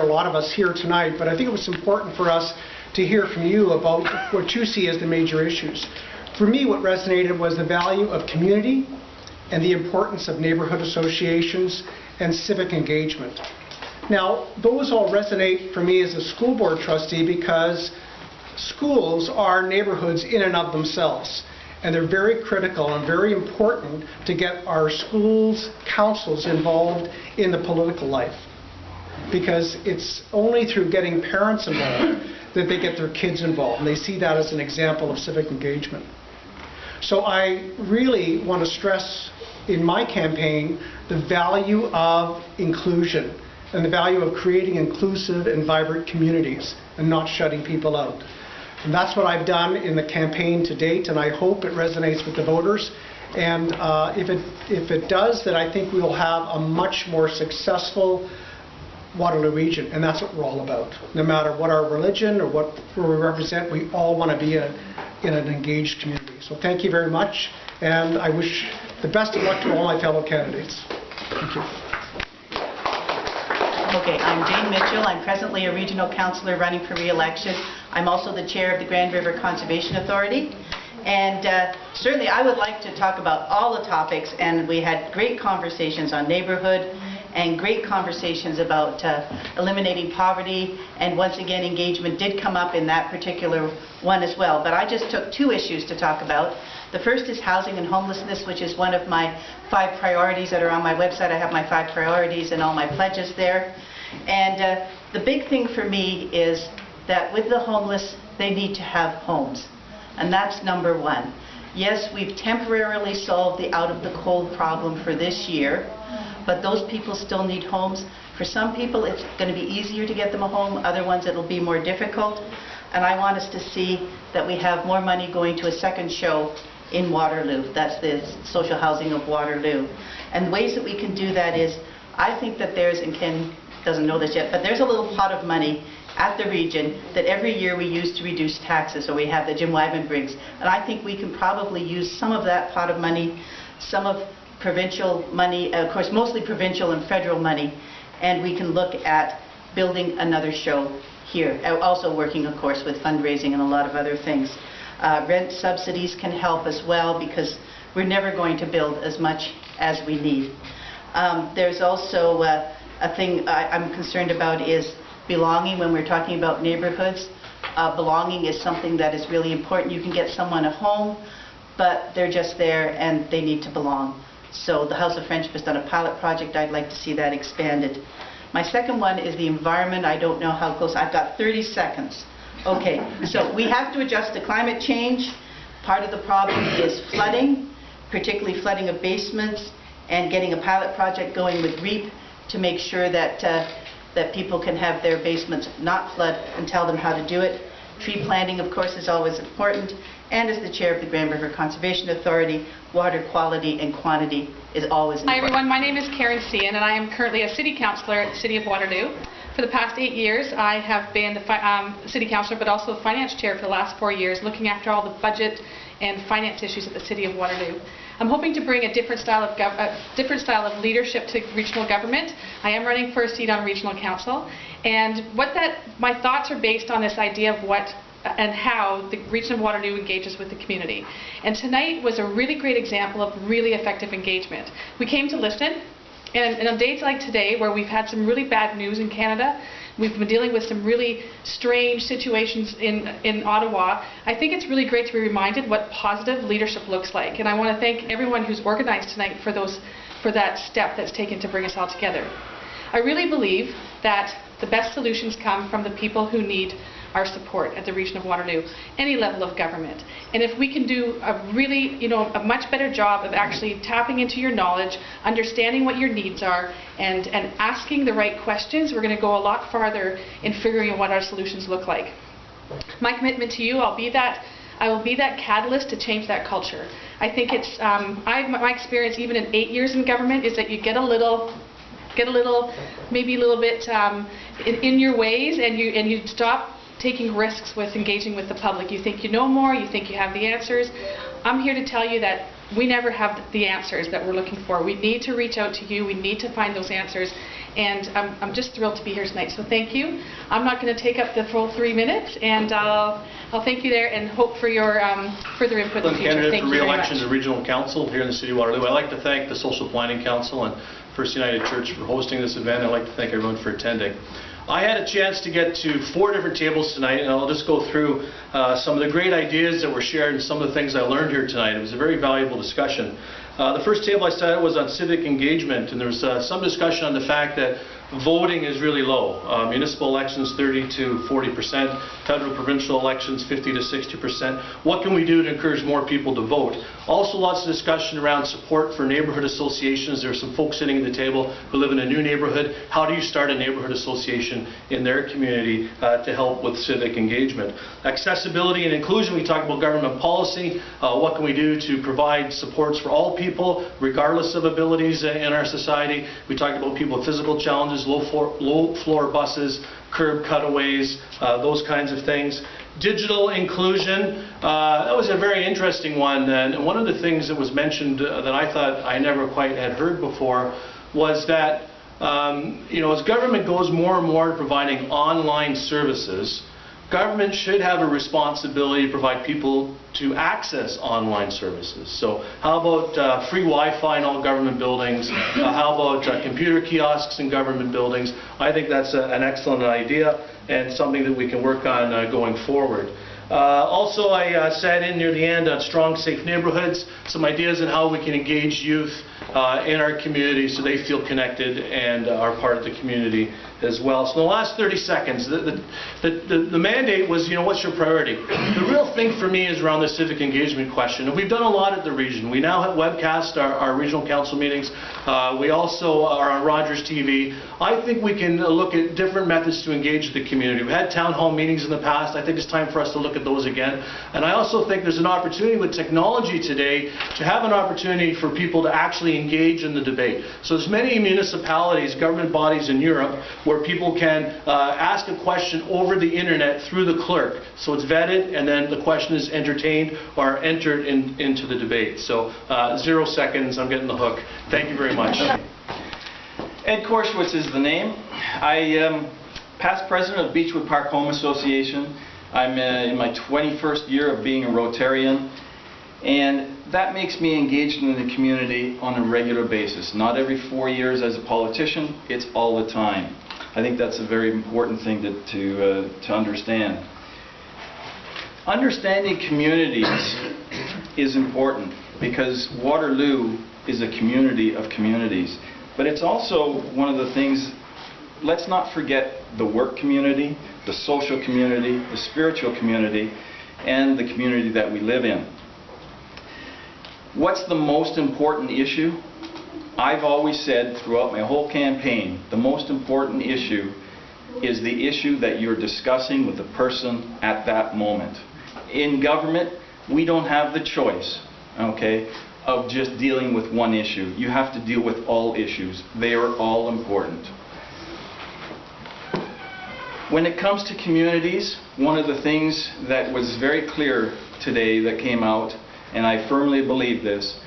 a lot of us here tonight, but I think it was important for us to hear from you about what you see as the major issues. For me, what resonated was the value of community and the importance of neighborhood associations and civic engagement. Now, those all resonate for me as a school board trustee because schools are neighborhoods in and of themselves. And they're very critical and very important to get our schools' councils involved in the political life. Because it's only through getting parents involved that they get their kids involved. And they see that as an example of civic engagement. So I really want to stress in my campaign the value of inclusion and the value of creating inclusive and vibrant communities and not shutting people out. And that's what I've done in the campaign to date, and I hope it resonates with the voters. And uh, if, it, if it does, then I think we will have a much more successful Waterloo region, and that's what we're all about. No matter what our religion or what we represent, we all want to be a, in an engaged community. So thank you very much, and I wish the best of luck to all my fellow candidates. Thank you. Okay, I'm Jane Mitchell. I'm presently a regional councillor running for re-election. I'm also the chair of the Grand River Conservation Authority. And uh, certainly I would like to talk about all the topics, and we had great conversations on neighborhood and great conversations about uh, eliminating poverty, and once again, engagement did come up in that particular one as well. But I just took two issues to talk about. The first is housing and homelessness, which is one of my five priorities that are on my website. I have my five priorities and all my pledges there. And uh, the big thing for me is that with the homeless, they need to have homes. And that's number one. Yes, we've temporarily solved the out of the cold problem for this year, but those people still need homes. For some people, it's going to be easier to get them a home. Other ones, it'll be more difficult. And I want us to see that we have more money going to a second show in Waterloo. That's the social housing of Waterloo. And ways that we can do that is, I think that there's, and Ken doesn't know this yet, but there's a little pot of money at the region that every year we use to reduce taxes, so we have the Jim Wyman brings. And I think we can probably use some of that pot of money, some of provincial money, of course mostly provincial and federal money, and we can look at building another show here. Uh, Also working, of course, with fundraising and a lot of other things. Uh, Rent subsidies can help as well because we're never going to build as much as we need. Um, There's also uh, a thing I- I'm concerned about is belonging when we're talking about neighborhoods. Uh, Belonging is something that is really important. You can get someone a home, but they're just there and they need to belong. So the House of Friendship has done a pilot project. I'd like to see that expanded. My second one is the environment. I don't know how close, I've got 30 seconds. Okay, so we have to adjust to climate change. Part of the problem is flooding, particularly flooding of basements, and getting a pilot project going with REEP to make sure that, uh, that people can have their basements not flood and tell them how to do it. Tree planting, of course, is always important. And as the chair of the Grand River Conservation Authority, water quality and quantity is always important. Hi everyone, my name is Karen Scian and I am currently a city councillor at the City of Waterloo. For the past eight years, I have been the um, city councillor but also the finance chair for the last four years, looking after all the budget and finance issues at the City of Waterloo. I'm hoping to bring a different style of different style of leadership to regional government. I am running for a seat on regional council, and what that my thoughts are based on this idea of what and how the region of Waterloo engages with the community. And tonight was a really great example of really effective engagement. We came to listen, and, and on days like today, where we've had some really bad news in Canada, we've been dealing with some really strange situations in, in Ottawa, I think it's really great to be reminded what positive leadership looks like. And I want to thank everyone who's organized tonight for, those, for that step that's taken to bring us all together. I really believe that the best solutions come from the people who need our support at the region of Waterloo, any level of government. And if we can do a really, you know, a much better job of actually tapping into your knowledge, understanding what your needs are, and, and asking the right questions, we're going to go a lot farther in figuring out what our solutions look like. My commitment to you, I'll be that I will be that catalyst to change that culture. I think it's um, I, my experience even in eight years in government is that you get a little get a little maybe a little bit um, in, in your ways and you and you stop taking risks with engaging with the public. You think you know more, you think you have the answers. I'm here to tell you that we never have the answers that we're looking for. We need to reach out to you, we need to find those answers, and I'm I'm just thrilled to be here tonight, so thank you. I'm not going to take up the full three minutes, and I'll I'll thank you there and hope for your um, further input in the future. candidate Thank for re-election to. Regional Council here in the City of Waterloo. I'd like to thank the Social Planning Council and First United Church for hosting this event. I'd like to thank everyone for attending. I had a chance to get to four different tables tonight, and I'll just go through uh, some of the great ideas that were shared and some of the things I learned here tonight. It was a very valuable discussion. Uh, The first table I sat at was on civic engagement, and there was uh, some discussion on the fact that voting is really low. Uh, Municipal elections 30 to 40 percent, federal provincial elections 50 to 60 percent. What can we do to encourage more people to vote? Also lots of discussion around support for neighborhood associations. There are some folks sitting at the table who live in a new neighborhood. How do you start a neighborhood association in their community uh, to help with civic engagement? Accessibility and inclusion, we talked about government policy. Uh, What can we do to provide supports for all people regardless of abilities in our society? We talked about people with physical challenges, low floor, low floor buses, curb cutaways, uh, those kinds of things. Digital inclusion, uh, that was a very interesting one. And one of the things that was mentioned uh, that I thought I never quite had heard before was that, um, you know, as government goes more and more to providing online services, government should have a responsibility to provide people to access online services. So how about uh, free Wi-Fi in all government buildings? Uh, How about uh, computer kiosks in government buildings? I think that's a- an excellent idea and something that we can work on uh, going forward. Uh, Also, I uh, sat in near the end on strong, safe neighborhoods, some ideas on how we can engage youth uh, in our community so they feel connected and are part of the community as well. So in the last 30 seconds, the, the, the, the mandate was, you know, what's your priority? The real thing for me is around the civic engagement question. And we've done a lot at the region. We now have webcast our, our regional council meetings. Uh, we also are on Rogers TV. I think we can look at different methods to engage the community. We've had town hall meetings in the past. I think it's time for us to look at those again. And I also think there's an opportunity with technology today to have an opportunity for people to actually engage in the debate. So there's many municipalities, government bodies in Europe where people can uh, ask a question over the internet through the clerk. So it's vetted and then the question is entertained or entered in, into the debate. So uh, zero seconds, I'm getting the hook. Thank you very much. Ed Korshwitz is the name. I am past president of Beechwood Park Home Association. I'm uh, in my 21st year of being a Rotarian, and that makes me engaged in the community on a regular basis. Not every four years as a politician, it's all the time. I think that's a very important thing to, to, uh, to understand. Understanding communities is important because Waterloo is a community of communities. But it's also one of the things, let's not forget the work community, the social community, the spiritual community, and the community that we live in. What's the most important issue? I've always said throughout my whole campaign, the most important issue is the issue that you're discussing with the person at that moment. In government, we don't have the choice, okay, of just dealing with one issue. You have to deal with all issues. They are all important. When it comes to communities, one of the things that was very clear today that came out, and I firmly believe this,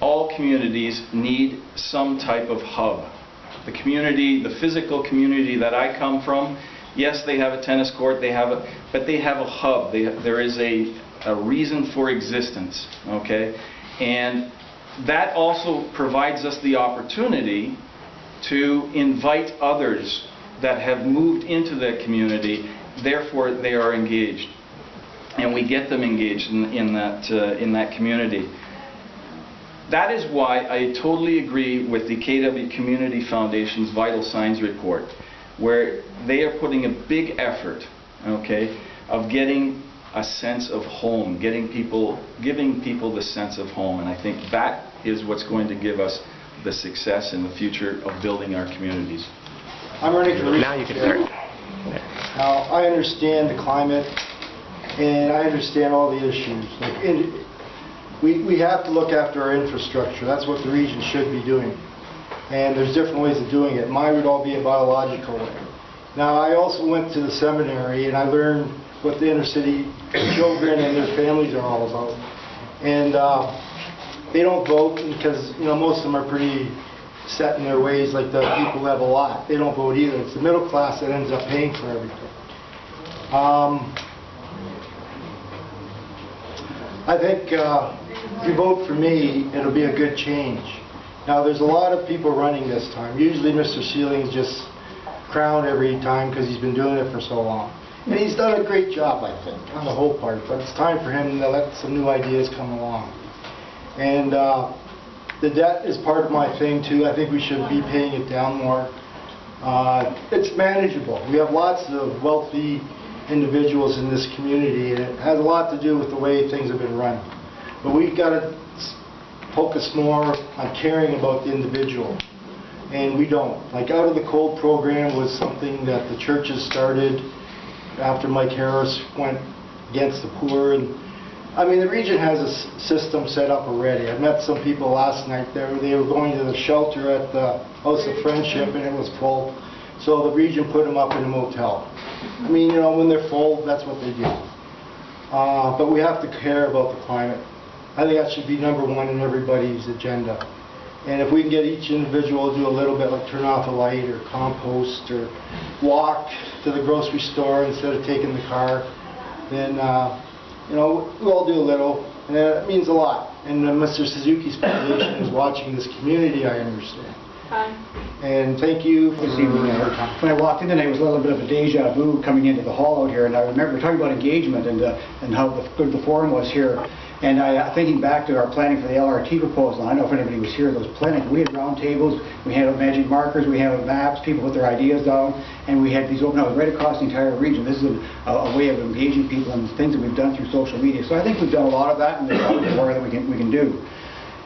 all communities need some type of hub. The community, the physical community that I come from, yes, they have a tennis court, they have a, but they have a hub. They, there is a, a reason for existence, okay? And that also provides us the opportunity to invite others that have moved into the community, therefore they are engaged. And we get them engaged in, in that, uh, in that community. That is why I totally agree with the KW Community Foundation's Vital Signs report, where they are putting a big effort, okay, of getting a sense of home, getting people, giving people the sense of home. And I think that is what's going to give us the success in the future of building our communities. I'm running for Now you can start. Now, I understand the climate, and I understand all the issues. Like, in- We, we have to look after our infrastructure, that's what the region should be doing. And there's different ways of doing it. Mine would all be a biological way. Now, I also went to the seminary, and I learned what the inner city children and their families are all about. And uh, they don't vote because, you know, most of them are pretty set in their ways, like the people who have a lot. They don't vote either. It's the middle class that ends up paying for everything. Um, I think uh, if you vote for me, it'll be a good change. Now, there's a lot of people running this time. Usually Mr. Seiling's just crowned every time because he's been doing it for so long. And he's done a great job, I think, on the whole part, but it's time for him to let some new ideas come along. And uh, the debt is part of my thing too. I think we should be paying it down more. Uh, It's manageable. We have lots of wealthy individuals in this community, and it has a lot to do with the way things have been run. But we've got to focus more on caring about the individual, and we don't. Like Out of the Cold program was something that the churches started after Mike Harris went against the poor, and I mean, the region has a system set up already. I met some people last night there, they were going to the shelter at the House of Friendship and it was full. So the region put them up in a motel. I mean, you know, when they're full, that's what they do. Uh, But we have to care about the climate. I think that should be number one in everybody's agenda. And if we can get each individual to do a little bit, like turn off a light or compost or walk to the grocery store instead of taking the car, then, uh, you know, we all do a little, and that means a lot. And Mr. Suzuki's foundation is watching this community, I understand. And thank you for This evening, uh, when I walked in tonight, it was a little bit of a deja vu coming into the hall out here, and I remember talking about engagement and, uh, and how the- good the forum was here. And I, uh, thinking back to our planning for the LRT proposal, I don't know if anybody was here, those planning, we had round tables, we had magic markers, we had maps, people put their ideas down, and we had these open houses right across the entire region. This is a, a way of engaging people and things that we've done through social media. So I think we've done a lot of that, and there's always more that we can, we can do.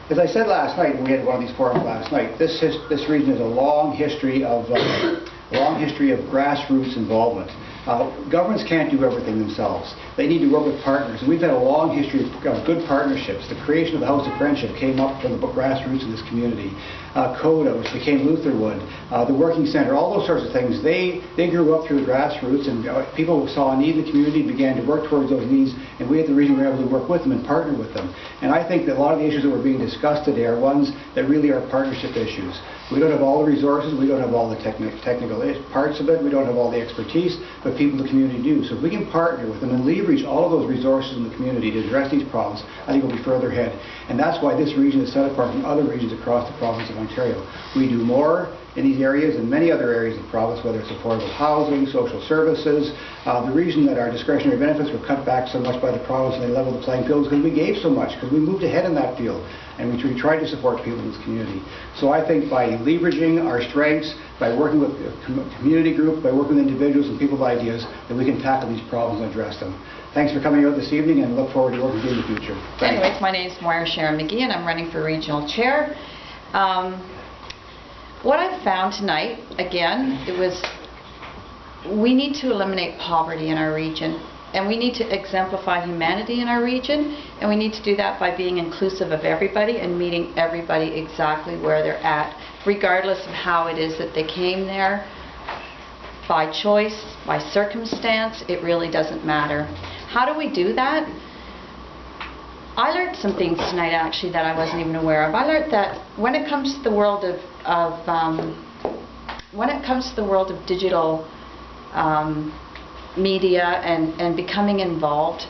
As I said last night, we had one of these forums last night, this, his- this region has a long history of, uh, long history of grassroots involvement. Uh, Governments can't do everything themselves. They need to work with partners, and we've had a long history of good partnerships. The creation of the House of Friendship came up from the grassroots of this community. Uh, CODA, which became Lutherwood, uh, the Working Center, all those sorts of things, they, they grew up through the grassroots, and uh, people saw a need in the community, began to work towards those needs, and we at the region were able to work with them and partner with them. And I think that a lot of the issues that were being discussed today are ones that really are partnership issues. We don't have all the resources, we don't have all the techni- technical parts of it, we don't have all the expertise, but people in the community do. So if we can partner with them and leverage all of those resources in the community to address these problems, I think we'll be further ahead. And that's why this region is set apart from other regions across the province of Ontario. We do more in these areas and many other areas of the province, whether it's affordable housing, social services. Uh, The reason that our discretionary benefits were cut back so much by the province and they leveled the playing field is because we gave so much, because we moved ahead in that field, and we tr- tried to support people in this community. So I think by leveraging our strengths, by working with community groups, by working with individuals and people with ideas, that we can tackle these problems and address them. Thanks for coming out this evening, and look forward to working with you in the future. Thanks. Anyways, my name is Moira Sharon McGee, and I'm running for regional chair. Um, What I found tonight, again, it was, we need to eliminate poverty in our region, and we need to exemplify humanity in our region, and we need to do that by being inclusive of everybody and meeting everybody exactly where they're at, regardless of how it is that they came there, by choice, by circumstance, it really doesn't matter. How do we do that? I learned some things tonight actually that I wasn't even aware of. I learned that when it comes to the world of, of um, when it comes to the world of digital um, media and, and becoming involved,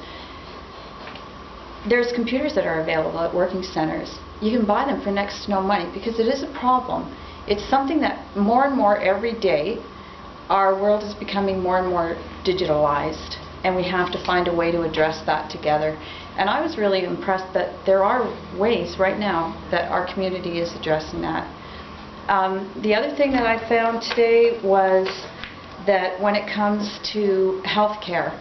there's computers that are available at working centers. You can buy them for next to no money because it is a problem. It's something that more and more every day our world is becoming more and more digitalized and we have to find a way to address that together. And I was really impressed that there are ways right now that our community is addressing that. Um, the other thing that I found today was that when it comes to health care,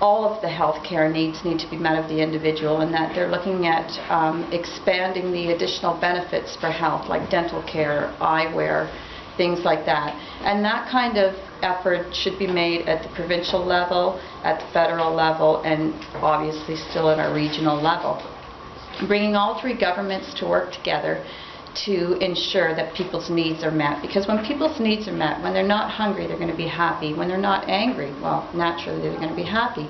all of the health care needs need to be met of the individual and that they're looking at um, expanding the additional benefits for health like dental care, eyewear, things like that. And that kind of effort should be made at the provincial level, at the federal level, and obviously still at our regional level. Bringing all three governments to work together to ensure that people's needs are met. Because when people's needs are met, when they're not hungry, they're going to be happy. When they're not angry, well, naturally they're going to be happy.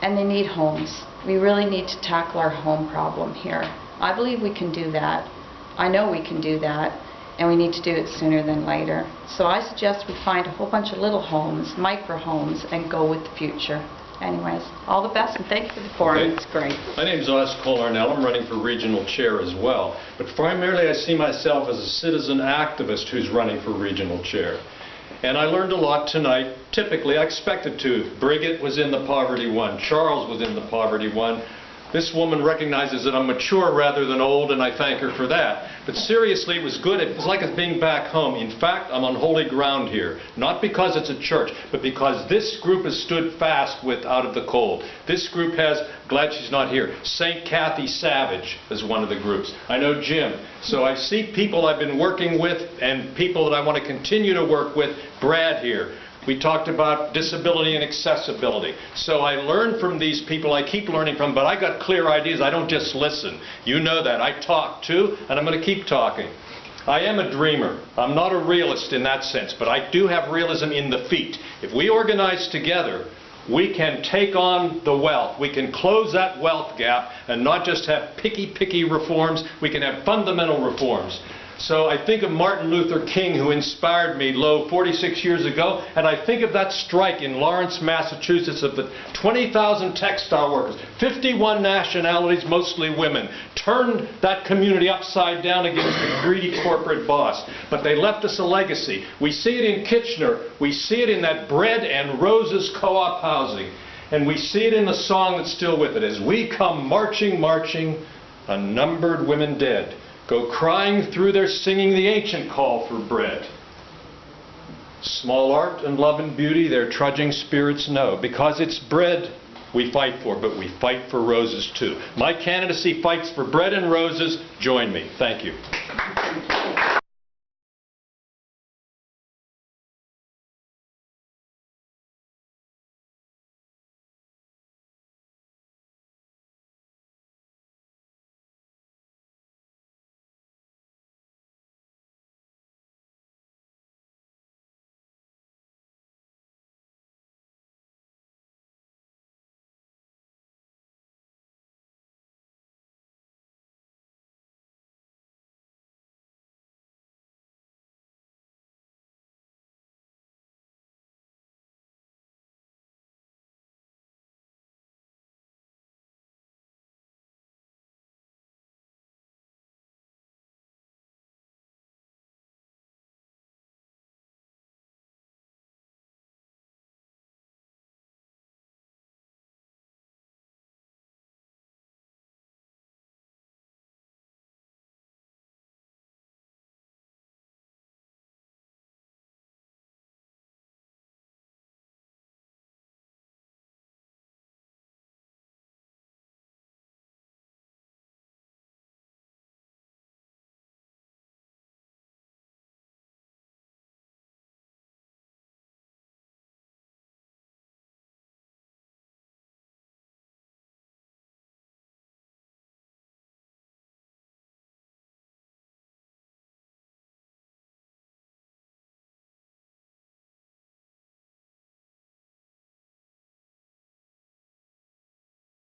And they need homes. We really need to tackle our home problem here. I believe we can do that. I know we can do that, and we need to do it sooner than later. So I suggest we find a whole bunch of little homes, micro homes, and go with the future. Anyways, all the best, and thank you for the forum. Okay. It's great. My name is Oscar Larnell. I'm running for regional chair as well. But primarily, I see myself as a citizen activist who's running for regional chair. And I learned a lot tonight. Typically, I expected to. Brigitte was in the poverty one. Charles was in the poverty one. This woman recognizes that I'm mature rather than old, and I thank her for that. But seriously, it was good. It was like being back home. In fact, I'm on holy ground here. Not because it's a church, but because this group has stood fast with Out of the Cold. This group has, glad she's not here, St. Kathy Savage is one of the groups. I know Jim. So I see people I've been working with and people that I want to continue to work with. Brad here. We talked about disability and accessibility. So I learn from these people, I keep learning from, but I got clear ideas. I don't just listen. You know that. I talk too, and I'm going to keep talking. I am a dreamer. I'm not a realist in that sense, but I do have realism in the feet. If we organize together, we can take on the wealth. We can close that wealth gap and not just have picky, picky reforms. We can have fundamental reforms. So I think of Martin Luther King, who inspired me, lo, 46 years ago, and I think of that strike in Lawrence, Massachusetts, of the 20,000 textile workers, 51 nationalities, mostly women, turned that community upside down against the greedy corporate boss. But they left us a legacy. We see it in Kitchener. We see it in that bread and roses co-op housing. And we see it in the song that's still with it. As we come marching, marching, unnumbered women dead go crying through their singing the ancient call for bread. Small art and love and beauty their trudging spirits know. Because it's bread we fight for, but we fight for roses too. My candidacy fights for bread and roses. Join me. Thank you.